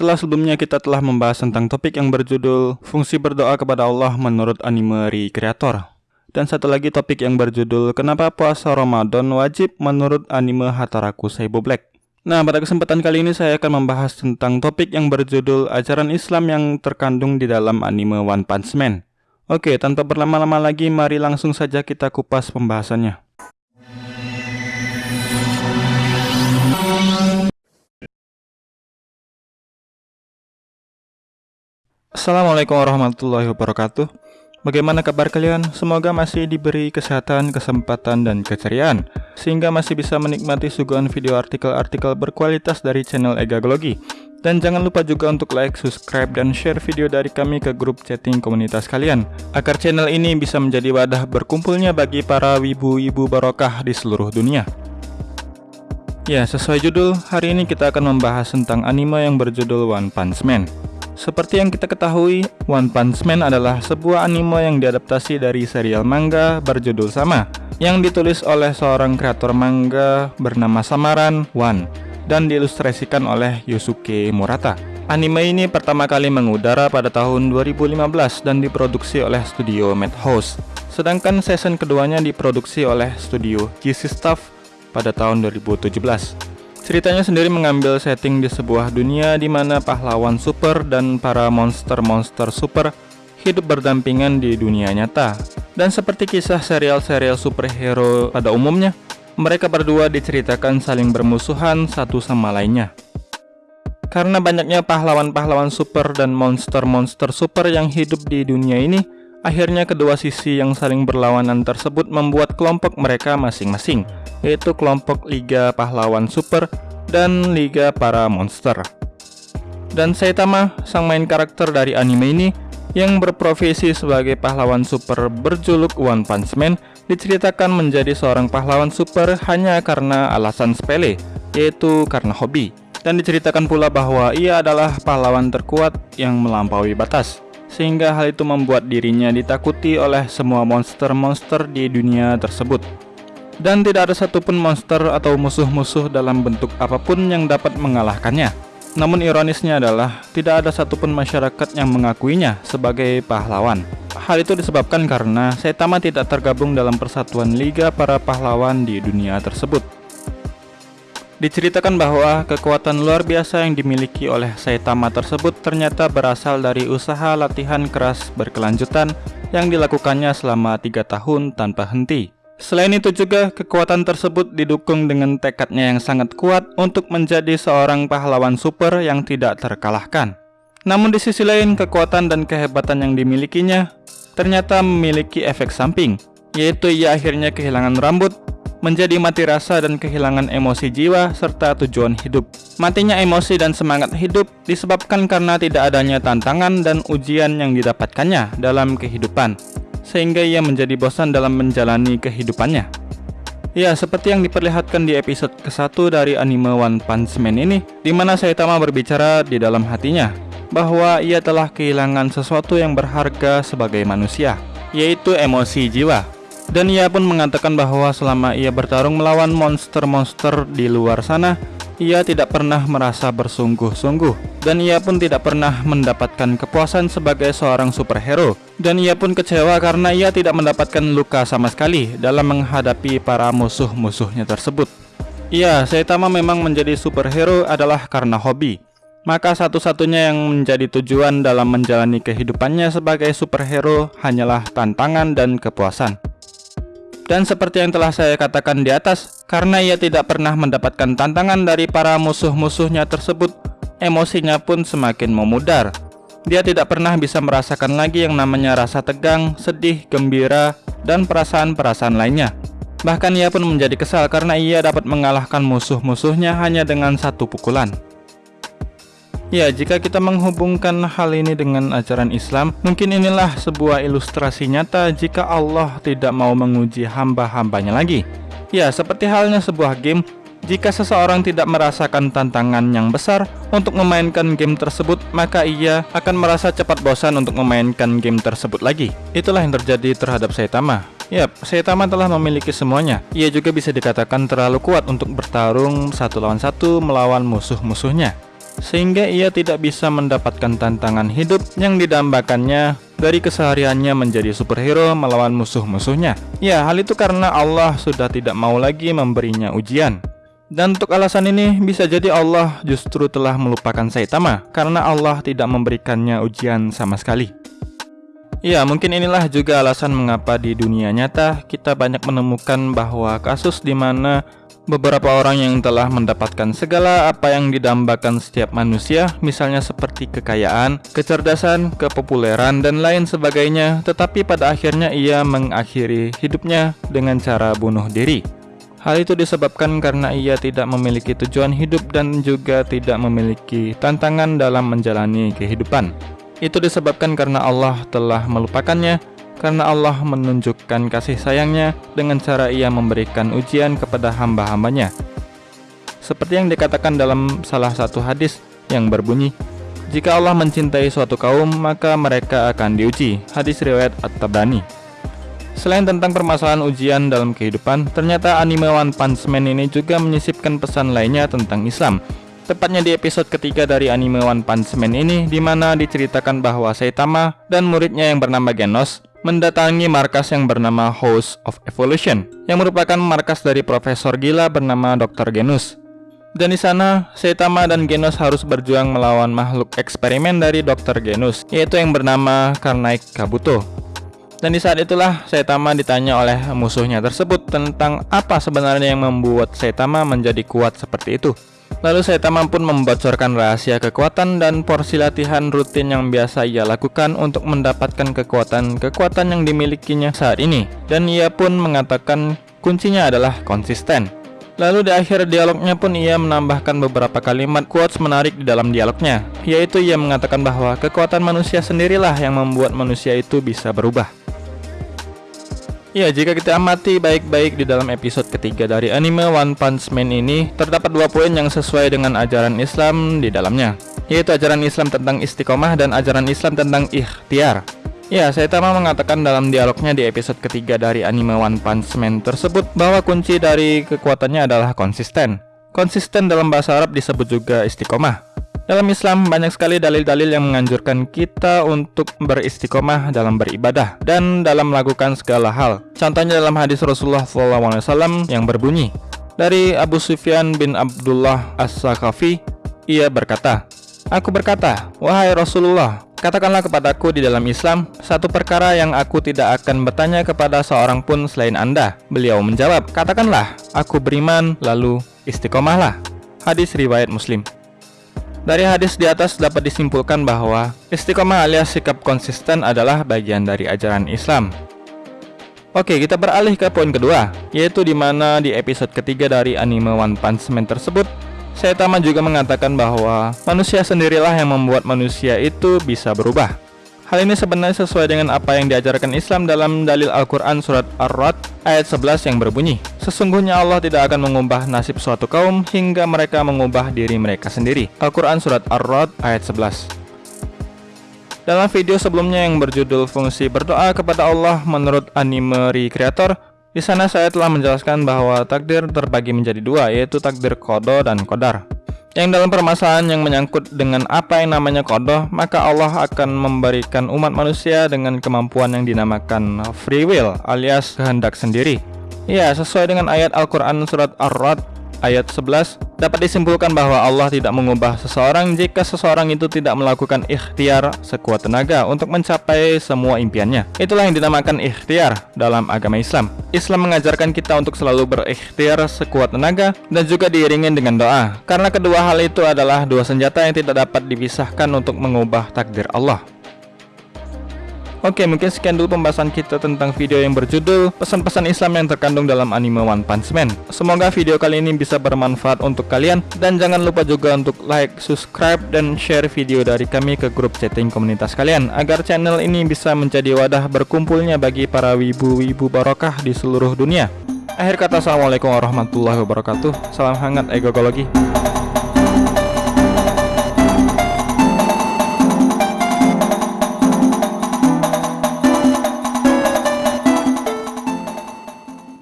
Setelah sebelumnya kita telah membahas tentang topik yang berjudul Fungsi berdoa kepada Allah menurut anime Recreator Dan satu lagi topik yang berjudul Kenapa puasa Ramadan wajib menurut anime Hataraku Saibo Black. Nah pada kesempatan kali ini saya akan membahas tentang topik yang berjudul Ajaran Islam yang terkandung di dalam anime One Punch Man. Oke tanpa berlama-lama lagi mari langsung saja kita kupas pembahasannya Assalamualaikum warahmatullahi wabarakatuh. Bagaimana kabar kalian? Semoga masih diberi kesehatan, kesempatan, dan keceriaan Sehingga masih bisa menikmati suguhan video artikel-artikel berkualitas dari channel Egagologi Dan jangan lupa juga untuk like, subscribe, dan share video dari kami ke grup chatting komunitas kalian Agar channel ini bisa menjadi wadah berkumpulnya bagi para wibu-wibu barokah di seluruh dunia. Ya, sesuai judul, hari ini kita akan membahas tentang anime yang berjudul One Punch Man seperti yang kita ketahui, One Punch Man adalah sebuah anime yang diadaptasi dari serial manga berjudul sama yang ditulis oleh seorang kreator manga bernama samaran One dan diilustrasikan oleh Yusuke Murata. Anime ini pertama kali mengudara pada tahun 2015 dan diproduksi oleh studio Madhouse. Sedangkan season keduanya diproduksi oleh studio GC Stuff pada tahun 2017. Ceritanya sendiri mengambil setting di sebuah dunia di mana pahlawan super dan para monster-monster super hidup berdampingan di dunia nyata. Dan seperti kisah serial-serial superhero pada umumnya, mereka berdua diceritakan saling bermusuhan satu sama lainnya. Karena banyaknya pahlawan-pahlawan super dan monster-monster super yang hidup di dunia ini, akhirnya kedua sisi yang saling berlawanan tersebut membuat kelompok mereka masing-masing yaitu kelompok Liga Pahlawan Super dan Liga Para Monster. Dan Saitama, sang main karakter dari anime ini, yang berprofesi sebagai pahlawan super berjuluk One Punch Man, diceritakan menjadi seorang pahlawan super hanya karena alasan sepele, yaitu karena hobi. Dan diceritakan pula bahwa ia adalah pahlawan terkuat yang melampaui batas, sehingga hal itu membuat dirinya ditakuti oleh semua monster-monster di dunia tersebut dan tidak ada satupun monster atau musuh-musuh dalam bentuk apa pun yang dapat mengalahkannya. Namun ironisnya adalah tidak ada satupun masyarakat yang mengakuinya sebagai pahlawan. Hal itu disebabkan karena Saitama tidak tergabung dalam persatuan liga para pahlawan di dunia tersebut. Diceritakan bahwa kekuatan luar biasa yang dimiliki oleh Saitama tersebut ternyata berasal dari usaha latihan keras berkelanjutan yang dilakukannya selama tiga tahun tanpa henti. Selain itu juga, kekuatan tersebut didukung dengan tekadnya yang sangat kuat untuk menjadi seorang pahlawan super yang tidak terkalahkan. Namun di sisi lain, kekuatan dan kehebatan yang dimilikinya ternyata memiliki efek samping, yaitu ia akhirnya kehilangan rambut, menjadi mati rasa dan kehilangan emosi jiwa serta tujuan hidup. Matinya emosi dan semangat hidup disebabkan karena tidak adanya tantangan dan ujian yang didapatkannya dalam kehidupan sehingga ia menjadi bosan dalam menjalani kehidupannya. Ya, seperti yang diperlihatkan di episode ke-1 dari anime One Punch Man ini, di mana Saitama berbicara di dalam hatinya bahwa ia telah kehilangan sesuatu yang berharga sebagai manusia, yaitu emosi jiwa. Dan ia pun mengatakan bahwa selama ia bertarung melawan monster-monster di luar sana, ia tidak pernah merasa bersungguh-sungguh dan ia pun tidak pernah mendapatkan kepuasan sebagai seorang superhero dan ia pun kecewa karena ia tidak mendapatkan luka sama sekali dalam menghadapi para musuh-musuhnya tersebut. Ya, Saitama memang menjadi superhero adalah karena hobi. Maka satu-satunya yang menjadi tujuan dalam menjalani kehidupannya sebagai superhero hanyalah tantangan dan kepuasan. Dan seperti yang telah saya katakan di atas, karena ia tidak pernah mendapatkan tantangan dari para musuh-musuhnya tersebut, emosinya pun semakin memudar. Dia tidak pernah bisa merasakan lagi yang namanya rasa tegang, sedih, gembira, dan perasaan-perasaan lainnya. Bahkan ia pun menjadi kesal karena ia dapat mengalahkan musuh-musuhnya hanya dengan satu pukulan. Ya, jika kita menghubungkan hal ini dengan ajaran Islam, mungkin inilah sebuah ilustrasi nyata jika Allah tidak mau menguji hamba-hambanya lagi. Ya, seperti halnya sebuah game, jika seseorang tidak merasakan tantangan yang besar untuk memainkan game tersebut, maka ia akan merasa cepat bosan untuk memainkan game tersebut lagi. Itulah yang terjadi terhadap Saitama. Yap, Saitama telah memiliki semuanya. Ia juga bisa dikatakan terlalu kuat untuk bertarung satu lawan satu melawan musuh-musuhnya. Sehingga ia tidak bisa mendapatkan tantangan hidup yang didambakannya dari kesehariannya menjadi superhero melawan musuh-musuhnya. Ya, hal itu karena Allah sudah tidak mau lagi memberinya ujian. Dan untuk alasan ini, bisa jadi Allah justru telah melupakan Saitama karena Allah tidak memberikannya ujian sama sekali. Ya, mungkin inilah juga alasan mengapa di dunia nyata kita banyak menemukan bahwa kasus di mana beberapa orang yang telah mendapatkan segala apa yang didambakan setiap manusia, misalnya seperti kekayaan, kecerdasan, kepopuleran, dan lain sebagainya, tetapi pada akhirnya ia mengakhiri hidupnya dengan cara bunuh diri. Hal itu disebabkan karena ia tidak memiliki tujuan hidup dan juga tidak memiliki tantangan dalam menjalani kehidupan. Itu disebabkan karena Allah telah melupakannya karena Allah menunjukkan kasih sayangnya dengan cara ia memberikan ujian kepada hamba-hambanya. Seperti yang dikatakan dalam salah satu hadis yang berbunyi, jika Allah mencintai suatu kaum, maka mereka akan diuji. Hadis riwayat At-Tabrani. Selain tentang permasalahan ujian dalam kehidupan, ternyata anime One Punch Man ini juga menyisipkan pesan lainnya tentang Islam. Tepatnya di episode ketiga dari anime One Punch Man ini, di mana diceritakan bahwa Saitama dan muridnya yang bernama Genos mendatangi markas yang bernama House of Evolution, yang merupakan markas dari profesor gila bernama Dr. Genus. Dan di sana, Saitama dan Genos harus berjuang melawan makhluk eksperimen dari Dr. Genus, yaitu yang bernama Karnaik Kabuto. Dan di saat itulah Saitama ditanya oleh musuhnya tersebut tentang apa sebenarnya yang membuat Saitama menjadi kuat seperti itu. Lalu Saitama pun membocorkan rahasia kekuatan dan porsi latihan rutin yang biasa ia lakukan untuk mendapatkan kekuatan-kekuatan yang dimilikinya saat ini. Dan ia pun mengatakan kuncinya adalah konsisten. Lalu di akhir dialognya pun ia menambahkan beberapa kalimat quotes menarik di dalam dialognya, yaitu ia mengatakan bahwa kekuatan manusia sendirilah yang membuat manusia itu bisa berubah. Ya, jika kita amati baik-baik di dalam episode ketiga dari anime One Punch Man ini, terdapat dua poin yang sesuai dengan ajaran Islam di dalamnya, yaitu ajaran Islam tentang istiqomah dan ajaran Islam tentang ikhtiar. Ya, Saitama mengatakan dalam dialognya di episode ketiga dari anime One Punch Man tersebut bahwa kunci dari kekuatannya adalah konsisten. Konsisten dalam bahasa Arab disebut juga istiqomah. Dalam Islam, banyak sekali dalil-dalil yang menganjurkan kita untuk beristiqomah dalam beribadah dan dalam melakukan segala hal. Contohnya dalam hadis Rasulullah SAW yang berbunyi, dari Abu Sufyan bin Abdullah As-Sakafi, ia berkata, Aku berkata, Wahai Rasulullah, katakanlah kepadaku di dalam Islam, satu perkara yang aku tidak akan bertanya kepada seorang pun selain Anda. Beliau menjawab, katakanlah, aku beriman, lalu istiqomahlah. Hadis Riwayat Muslim dari hadis di atas dapat disimpulkan bahwa istiqomah alias sikap konsisten adalah bagian dari ajaran Islam. Oke, kita beralih ke poin kedua, yaitu di mana di episode ketiga dari anime One Punch Man tersebut, Saitama juga mengatakan bahwa manusia sendirilah yang membuat manusia itu bisa berubah. Hal ini sebenarnya sesuai dengan apa yang diajarkan Islam dalam dalil Al-Quran Surat Ar-Rad ayat 11 yang berbunyi Sesungguhnya Allah tidak akan mengubah nasib suatu kaum hingga mereka mengubah diri mereka sendiri Al-Quran Surat Ar-Rad ayat 11 dalam video sebelumnya yang berjudul Fungsi Berdoa kepada Allah menurut anime recreator, di sana saya telah menjelaskan bahwa takdir terbagi menjadi dua, yaitu takdir kodo dan kodar. Yang dalam permasalahan yang menyangkut dengan apa yang namanya kodoh, maka Allah akan memberikan umat manusia dengan kemampuan yang dinamakan free will alias kehendak sendiri. Ya, sesuai dengan ayat Al-Quran surat Ar-Rad ayat 11 dapat disimpulkan bahwa Allah tidak mengubah seseorang jika seseorang itu tidak melakukan ikhtiar sekuat tenaga untuk mencapai semua impiannya. Itulah yang dinamakan ikhtiar dalam agama Islam. Islam mengajarkan kita untuk selalu berikhtiar sekuat tenaga dan juga diiringi dengan doa. Karena kedua hal itu adalah dua senjata yang tidak dapat dipisahkan untuk mengubah takdir Allah. Oke, mungkin sekian dulu pembahasan kita tentang video yang berjudul Pesan-pesan Islam yang terkandung dalam anime One Punch Man. Semoga video kali ini bisa bermanfaat untuk kalian dan jangan lupa juga untuk like, subscribe, dan share video dari kami ke grup chatting komunitas kalian agar channel ini bisa menjadi wadah berkumpulnya bagi para wibu-wibu barokah di seluruh dunia. Akhir kata, Assalamualaikum warahmatullahi wabarakatuh. Salam hangat egogologi.